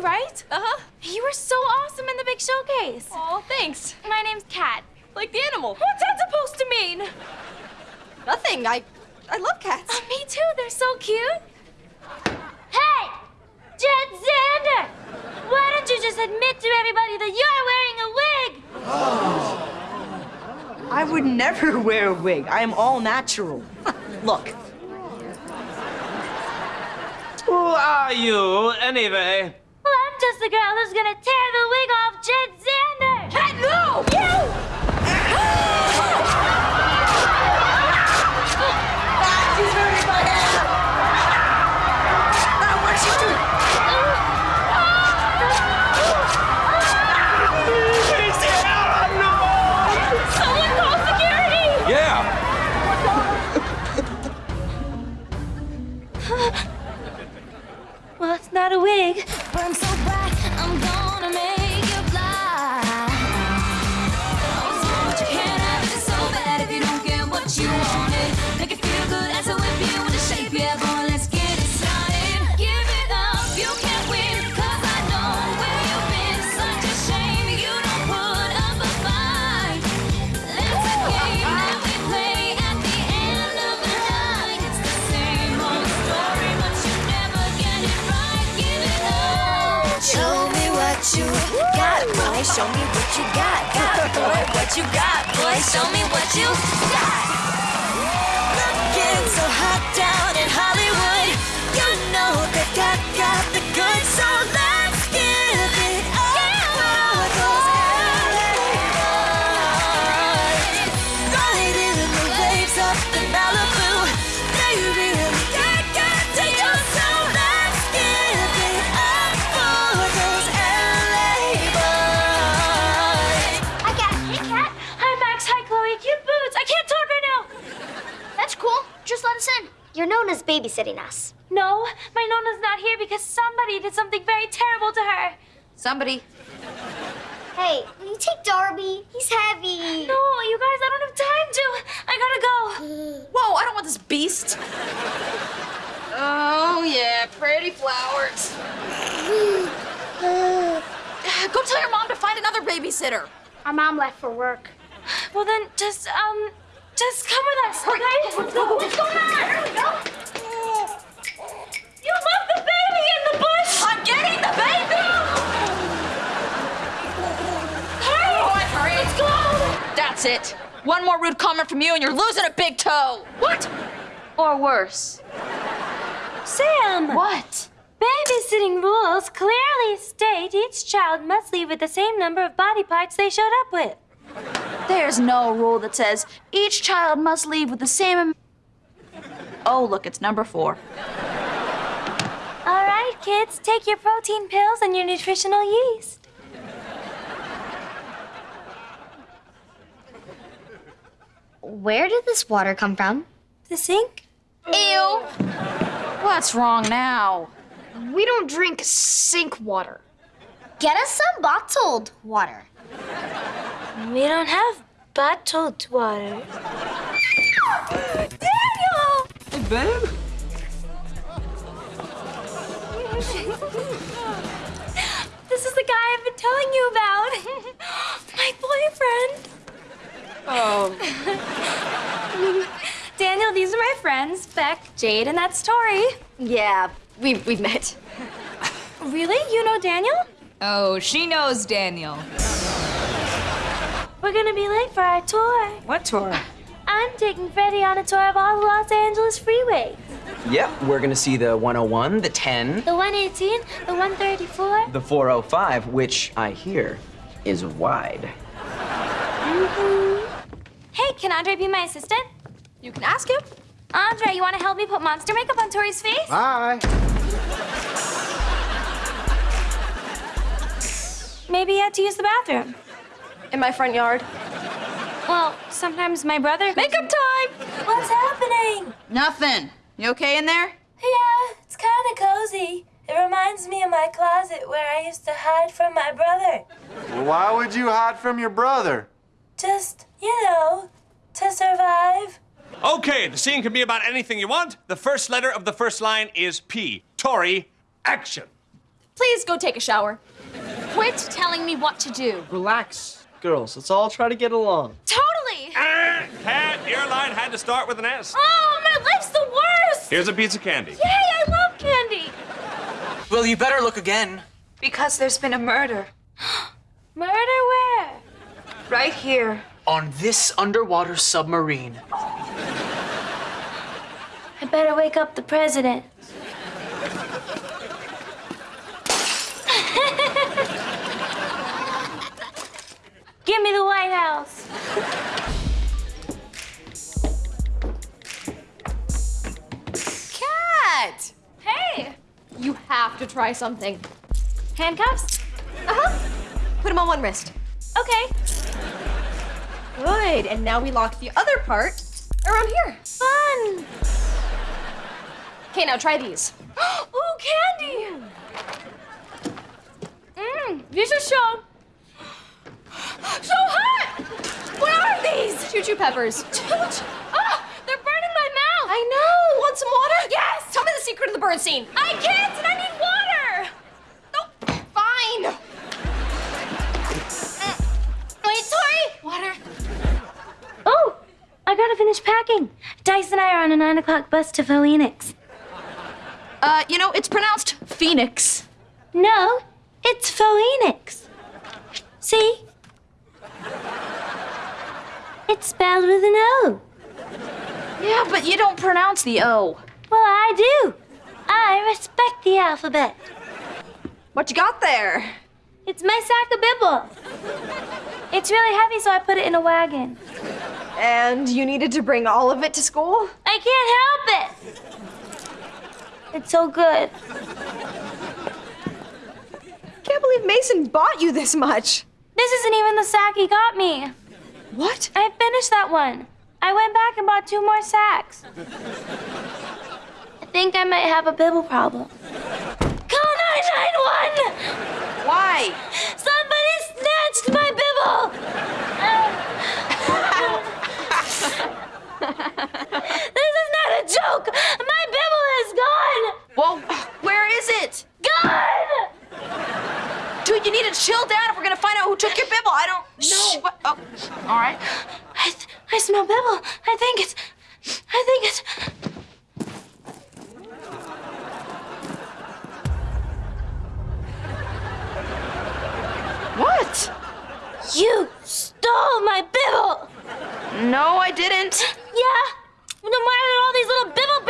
Tori, right? Uh-huh. You were so awesome in the big showcase. Oh, thanks. My name's Cat. Like the animal. What's that supposed to mean? Nothing. I I love cats. Oh, me too. They're so cute. Hey! Jed Xander! Why don't you just admit to everybody that you're wearing a wig? I would never wear a wig. I am all natural. Look. Who are you, anyway? Well, the girl who's gonna tear the wig off Jed Xander! Cat, no! You! She's hurting my hair. Now what's she doing? Someone call security! Yeah. Well, it's not a wig. Burn so bright, I'm gonna boy. Show me what you got, got, boy. What you got, boy. Show me what you got. Looking so hot babysitting us. No, my Nona's not here because somebody did something very terrible to her. Somebody. Hey, will you take Darby? He's heavy. No, you guys, I don't have time to. I gotta go. Whoa, I don't want this beast. Oh, yeah, pretty flowers. Go tell your mom to find another babysitter. Our mom left for work. Well, then just, um, just come with us, okay? Let's go. What's going on? Here we go. That's it. One more rude comment from you and you're losing a big toe. What? Or worse. Sam. What? Babysitting rules clearly state each child must leave with the same number of body parts they showed up with. There's no rule that says each child must leave with the same. am- Oh, look, it's number four. All right, kids, take your protein pills and your nutritional yeast. Where did this water come from? The sink? Ew. What's wrong now? We don't drink sink water. Get us some bottled water. We don't have bottled water. Daniel! Hey, babe. This is the guy I've been telling you about. My boyfriend. Oh. Daniel, these are my friends, Beck, Jade, and that's Tori. Yeah, we've, we've met. Really? You know Daniel? Oh, she knows Daniel. We're gonna be late for our tour. What tour? I'm taking Freddie on a tour of all the Los Angeles freeways. Yep, we're gonna see the 101, the 10, The 118, the 134. the 405, which I hear is wide. Mm-hmm. Hey, can Andre be my assistant? You can ask him. Andre, you wanna help me put monster makeup on Tori's face? Bye. Maybe you had to use the bathroom. In my front yard. Well, sometimes my brother. Makeup time! What's happening? Nothing. You okay in there? Yeah, it's kind of cozy. It reminds me of my closet where I used to hide from my brother. Well, why would you hide from your brother? Just, you know, to survive. Okay, the scene can be about anything you want. The first letter of the first line is P. Tori, action. Please go take a shower. Quit telling me what to do. Relax, girls. Let's all try to get along. Totally. Ah, cat, your line had to start with an S. Oh, my life's the worst! Here's a piece of candy. Yay, I love candy! Well, you better look again. Because there's been a murder. Murder where? Right here. On this underwater submarine. I better wake up the president. Give me the White House. Cat. Hey. You have to try something. Handcuffs? Uh-huh. Put them on one wrist. Okay. Good. And now we lock the other part around here. Fun. Okay, now try these. Ooh, candy! Mmm, these are so... So hot! What are these? Choo choo peppers. Choo choo. Ah, they're burning my mouth! I know. Want some water? Yes! Tell me the secret of the bird scene. I can't and I packing. Dice and I are on a nine o'clock bus to Phoenix. Uh, you know, it's pronounced Phoenix. No, it's Phoenix. See? It's spelled with an O. Yeah, but you don't pronounce the O. Well, I do. I respect the alphabet. What you got there? It's my sack of bibble. It's really heavy, so I put it in a wagon. And you needed to bring all of it to school? I can't help it. It's so good. Can't believe Mason bought you this much. This isn't even the sack he got me. What? I finished that one. I went back and bought two more sacks. I think I might have a bibble problem. Call 991! Why? Somebody snatched my bibble! this is not a joke! My bibble is gone! Well, where is it? Gone! Dude, you need to chill down if we're gonna find out who took your bibble. I don't know. What? Oh, all right. I, I smell bibble. I think it's. I think it's. What? You stole my bibble! No, I didn't. Yeah? Are there all these little bibble